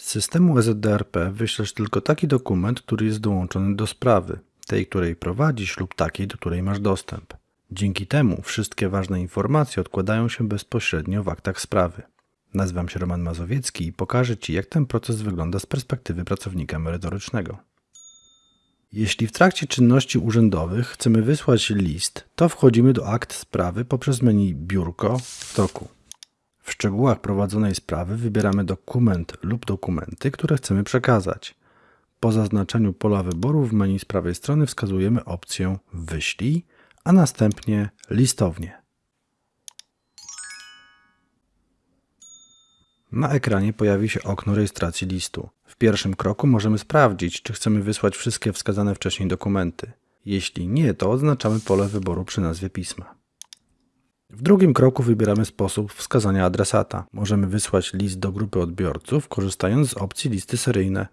Z systemu EZDRP wyślesz tylko taki dokument, który jest dołączony do sprawy, tej, której prowadzisz lub takiej, do której masz dostęp. Dzięki temu wszystkie ważne informacje odkładają się bezpośrednio w aktach sprawy. Nazywam się Roman Mazowiecki i pokażę Ci, jak ten proces wygląda z perspektywy pracownika merytorycznego. Jeśli w trakcie czynności urzędowych chcemy wysłać list, to wchodzimy do akt sprawy poprzez menu Biurko w toku. W szczegółach prowadzonej sprawy wybieramy dokument lub dokumenty, które chcemy przekazać. Po zaznaczeniu pola wyboru w menu z prawej strony wskazujemy opcję Wyślij, a następnie Listownie. Na ekranie pojawi się okno rejestracji listu. W pierwszym kroku możemy sprawdzić, czy chcemy wysłać wszystkie wskazane wcześniej dokumenty. Jeśli nie, to oznaczamy pole wyboru przy nazwie pisma. W drugim kroku wybieramy sposób wskazania adresata. Możemy wysłać list do grupy odbiorców, korzystając z opcji listy seryjne.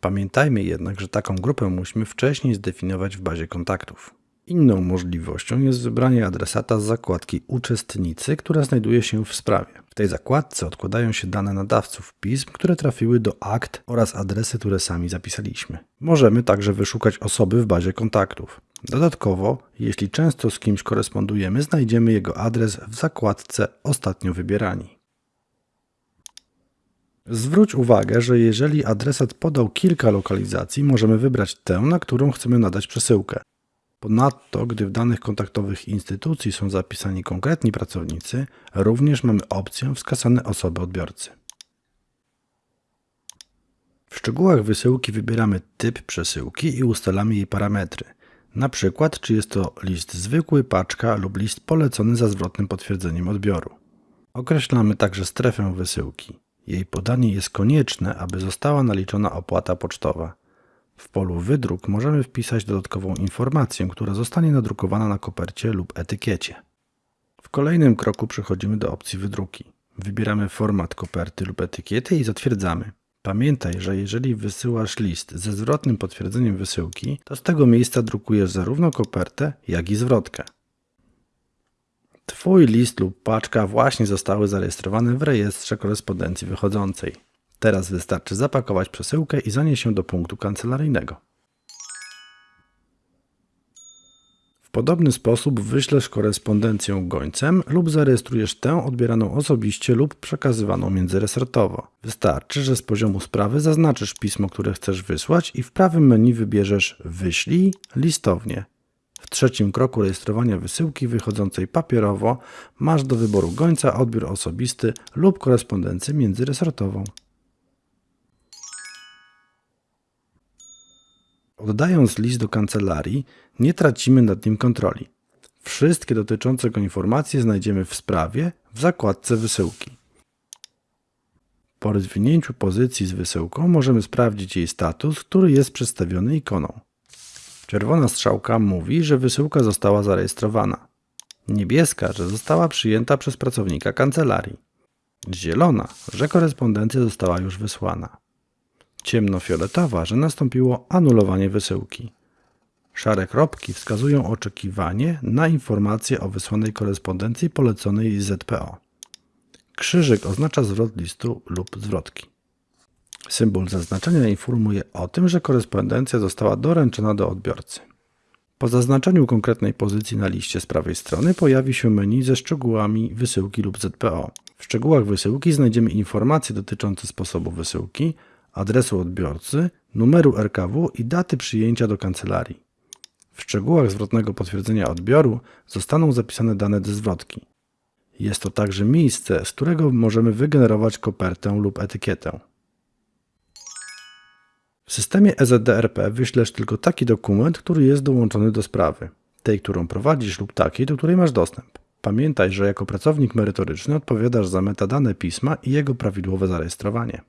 Pamiętajmy jednak, że taką grupę musimy wcześniej zdefiniować w bazie kontaktów. Inną możliwością jest wybranie adresata z zakładki Uczestnicy, która znajduje się w sprawie. W tej zakładce odkładają się dane nadawców pism, które trafiły do akt oraz adresy, które sami zapisaliśmy. Możemy także wyszukać osoby w bazie kontaktów. Dodatkowo, jeśli często z kimś korespondujemy, znajdziemy jego adres w zakładce Ostatnio wybierani. Zwróć uwagę, że jeżeli adresat podał kilka lokalizacji, możemy wybrać tę, na którą chcemy nadać przesyłkę. Ponadto, gdy w danych kontaktowych instytucji są zapisani konkretni pracownicy, również mamy opcję wskazane osoby odbiorcy. W szczegółach wysyłki wybieramy typ przesyłki i ustalamy jej parametry. Na przykład, czy jest to list zwykły, paczka lub list polecony za zwrotnym potwierdzeniem odbioru. Określamy także strefę wysyłki. Jej podanie jest konieczne, aby została naliczona opłata pocztowa. W polu wydruk możemy wpisać dodatkową informację, która zostanie nadrukowana na kopercie lub etykiecie. W kolejnym kroku przechodzimy do opcji wydruki. Wybieramy format koperty lub etykiety i zatwierdzamy. Pamiętaj, że jeżeli wysyłasz list ze zwrotnym potwierdzeniem wysyłki, to z tego miejsca drukujesz zarówno kopertę, jak i zwrotkę. Twój list lub paczka właśnie zostały zarejestrowane w rejestrze korespondencji wychodzącej. Teraz wystarczy zapakować przesyłkę i zanieść ją do punktu kancelaryjnego. Podobny sposób wyślesz korespondencję gońcem lub zarejestrujesz tę odbieraną osobiście lub przekazywaną międzyresortowo. Wystarczy, że z poziomu sprawy zaznaczysz pismo, które chcesz wysłać i w prawym menu wybierzesz Wyślij listownie. W trzecim kroku rejestrowania wysyłki wychodzącej papierowo masz do wyboru gońca, odbiór osobisty lub korespondencję międzyresortową. Oddając list do kancelarii, nie tracimy nad nim kontroli. Wszystkie dotyczące go informacje znajdziemy w sprawie w zakładce wysyłki. Po rozwinięciu pozycji z wysyłką możemy sprawdzić jej status, który jest przedstawiony ikoną. Czerwona strzałka mówi, że wysyłka została zarejestrowana. Niebieska, że została przyjęta przez pracownika kancelarii. Zielona, że korespondencja została już wysłana ciemnofioletowa, że nastąpiło anulowanie wysyłki. Szare kropki wskazują oczekiwanie na informację o wysłanej korespondencji poleconej ZPO. Krzyżyk oznacza zwrot listu lub zwrotki. Symbol zaznaczenia informuje o tym, że korespondencja została doręczona do odbiorcy. Po zaznaczeniu konkretnej pozycji na liście z prawej strony pojawi się menu ze szczegółami wysyłki lub ZPO. W szczegółach wysyłki znajdziemy informacje dotyczące sposobu wysyłki, adresu odbiorcy, numeru RKW i daty przyjęcia do kancelarii. W szczegółach zwrotnego potwierdzenia odbioru zostaną zapisane dane do zwrotki. Jest to także miejsce, z którego możemy wygenerować kopertę lub etykietę. W systemie EZDRP wyślesz tylko taki dokument, który jest dołączony do sprawy, tej, którą prowadzisz lub takiej, do której masz dostęp. Pamiętaj, że jako pracownik merytoryczny odpowiadasz za metadane pisma i jego prawidłowe zarejestrowanie.